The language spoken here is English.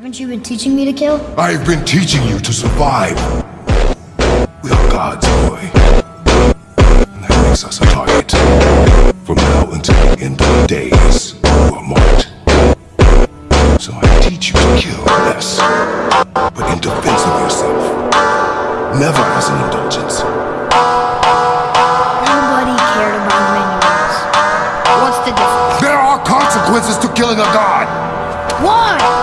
Haven't you been teaching me to kill? I've been teaching you to survive. We are gods, boy. And that makes us a target. From now until the end of the days, you are marked. So I teach you to kill, less, But in defense of yourself. Never as an indulgence. Nobody cared about manuals. What's the difference? There are consequences to killing a god! Why?